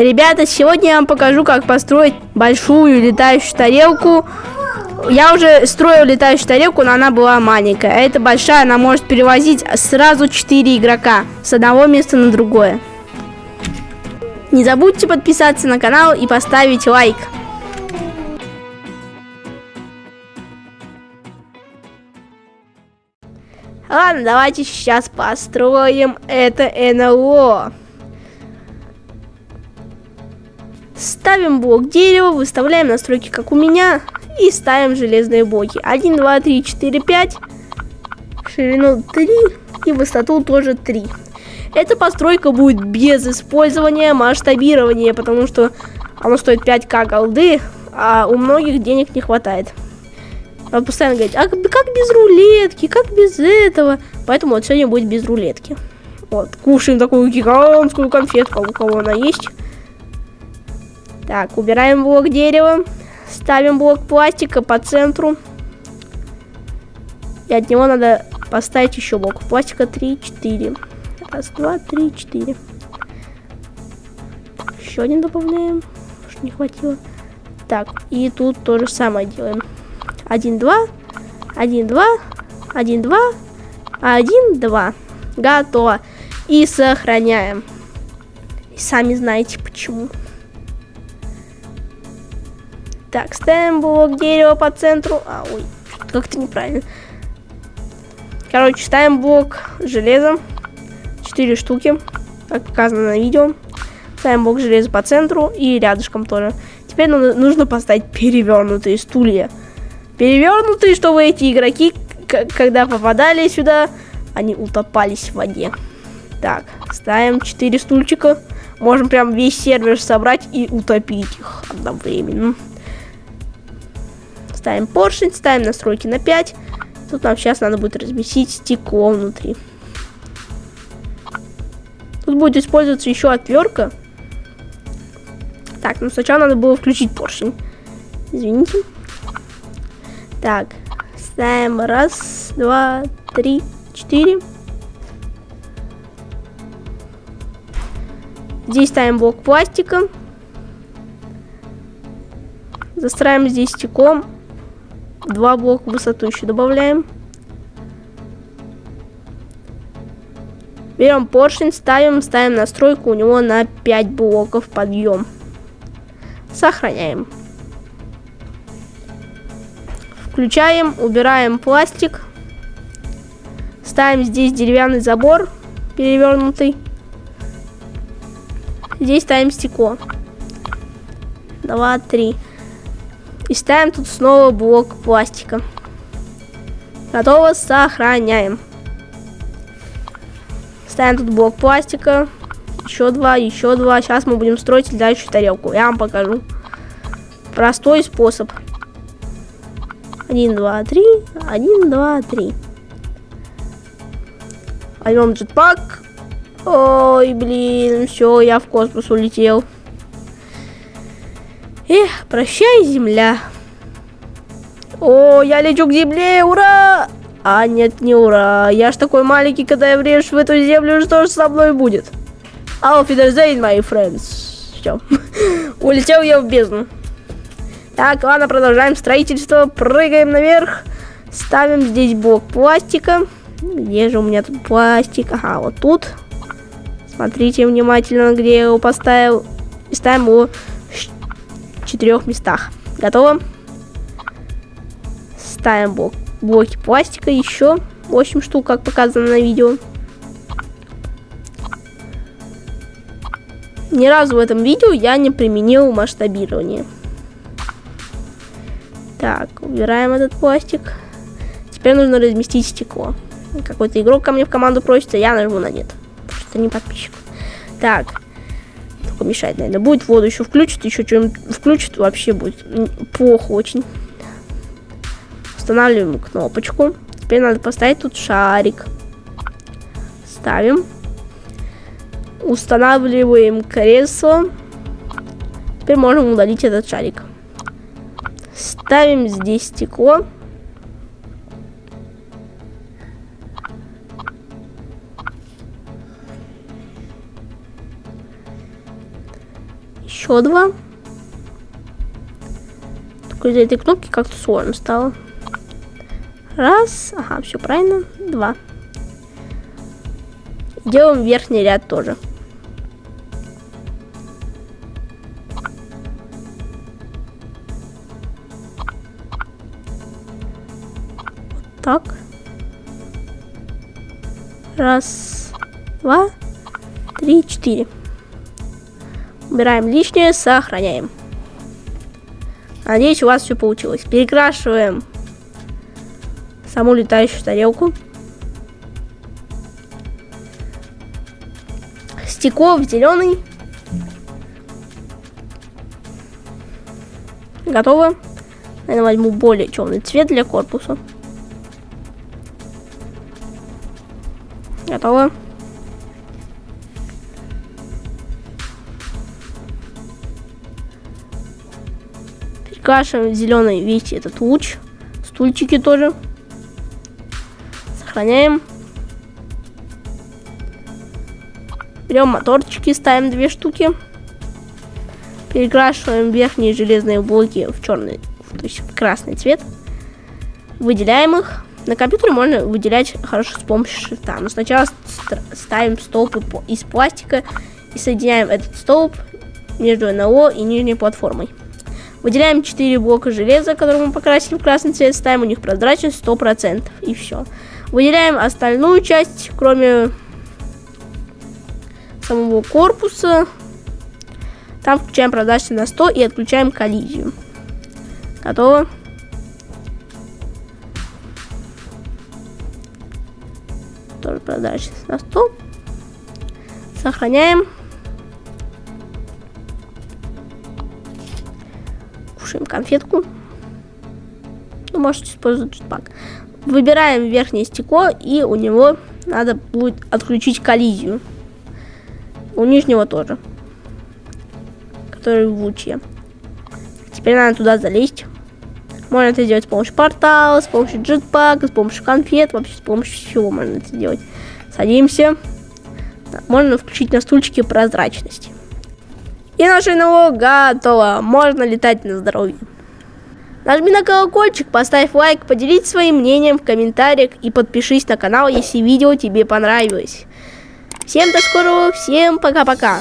Ребята, сегодня я вам покажу, как построить большую летающую тарелку. Я уже строил летающую тарелку, но она была маленькая. А эта большая, она может перевозить сразу 4 игрока с одного места на другое. Не забудьте подписаться на канал и поставить лайк. Ладно, давайте сейчас построим это НЛО. Ставим блок дерева, выставляем настройки, как у меня, и ставим железные блоки. 1, 2, 3, 4, 5. Ширину 3 и высоту тоже 3. Эта постройка будет без использования масштабирования, потому что оно стоит 5к голды, а у многих денег не хватает. Он постоянно говорит, а как без рулетки, как без этого? Поэтому вот сегодня будет без рулетки. Вот, кушаем такую гигантскую конфетку, у кого она есть. Так, убираем блок дерева. Ставим блок пластика по центру. И от него надо поставить еще блок пластика 3, 4. Раз, два, три, четыре. Еще один добавляем. Что не хватило. Так, и тут то же самое делаем. Один, два. Один, два. Один, два. Один, два. Готово. И сохраняем. И сами знаете почему. Так, ставим блок дерева по центру. А, ой, как-то неправильно. Короче, ставим блок железа. 4 штуки, как показано на видео. Ставим блок железа по центру и рядышком тоже. Теперь нужно поставить перевернутые стулья. Перевернутые, чтобы эти игроки, когда попадали сюда, они утопались в воде. Так, ставим 4 стульчика. Можем прям весь сервер собрать и утопить их одновременно. Ставим поршень, ставим настройки на 5. Тут нам сейчас надо будет разместить стекло внутри. Будет использоваться еще отвертка. Так, ну сначала надо было включить поршень. Извините. Так, ставим раз, два, три, четыре. Здесь ставим блок пластика. Застраиваем здесь стеклом. Два блока высоту еще добавляем. Берем поршень, ставим, ставим настройку у него на 5 блоков подъем. Сохраняем. Включаем, убираем пластик. Ставим здесь деревянный забор перевернутый. Здесь ставим стекло. Два, три. И ставим тут снова блок пластика. Готово, сохраняем. Ставим тут блок пластика. Еще два, еще два. Сейчас мы будем строить летающую тарелку. Я вам покажу. Простой способ. Один, два, три. Один, два, три. Возьмем джетпак. Ой, блин, все, я в космос улетел. Эх, прощай, земля. О, я лечу к земле, ура! А нет, не ура. Я ж такой маленький, когда я врежусь в эту землю, что же со мной будет? Wiedersehen, my friends. Все. Улетел я в бездну. Так, ладно, продолжаем строительство. Прыгаем наверх. Ставим здесь блок пластика. Где же у меня тут пластик? Ага, вот тут. Смотрите внимательно, где я его поставил. И ставим его четырех местах. Готово. Ставим блок, блоки пластика еще 8 штук, как показано на видео. Ни разу в этом видео я не применил масштабирование. Так, убираем этот пластик. Теперь нужно разместить стекло. Какой-то игрок ко мне в команду просится, я нажму на нет. Потому что не подписчик. Так, помешать, наверное. Будет воду еще включит, еще что-нибудь включит, вообще будет плохо очень. Устанавливаем кнопочку. Теперь надо поставить тут шарик. Ставим. Устанавливаем кресло. Теперь можем удалить этот шарик. Ставим здесь стекло. Еще два. Только из-за этой кнопки как-то сложно стало. Раз. Ага, все правильно. Два. Делаем верхний ряд тоже. Так. Раз, два, три, четыре. Убираем лишнее, сохраняем. Надеюсь, у вас все получилось. Перекрашиваем саму летающую тарелку. Стекло в зеленый. Готово. Я возьму более темный цвет для корпуса. Готово. Перекрашиваем зеленый весь этот луч. Стульчики тоже. Сохраняем. Берем моторчики, ставим две штуки. Перекрашиваем верхние железные блоки в черный, то есть в красный цвет. Выделяем их. На компьютере можно выделять хорошо с помощью шрифта. Но сначала ставим столб из пластика и соединяем этот столб между НЛО и нижней платформой. Выделяем 4 блока железа, которые мы покрасили в красный цвет, ставим у них прозрачность 100% и все. Выделяем остальную часть, кроме самого корпуса. Там включаем прозрачность на 100 и отключаем коллизию. Готово. Тоже прозрачность на 100. Сохраняем. Кушаем конфетку. Ну, можете использовать джетпак. Выбираем верхнее стекло, и у него надо будет отключить коллизию. У нижнего тоже. Который в луче. Теперь надо туда залезть. Можно это сделать с помощью портала, с помощью джетпака, с помощью конфет, вообще с помощью всего можно это сделать. Садимся. Можно включить на стульчике прозрачность. И наше НЛО готово. Можно летать на здоровье. Нажми на колокольчик, поставь лайк, поделись своим мнением в комментариях и подпишись на канал, если видео тебе понравилось. Всем до скорого, всем пока-пока.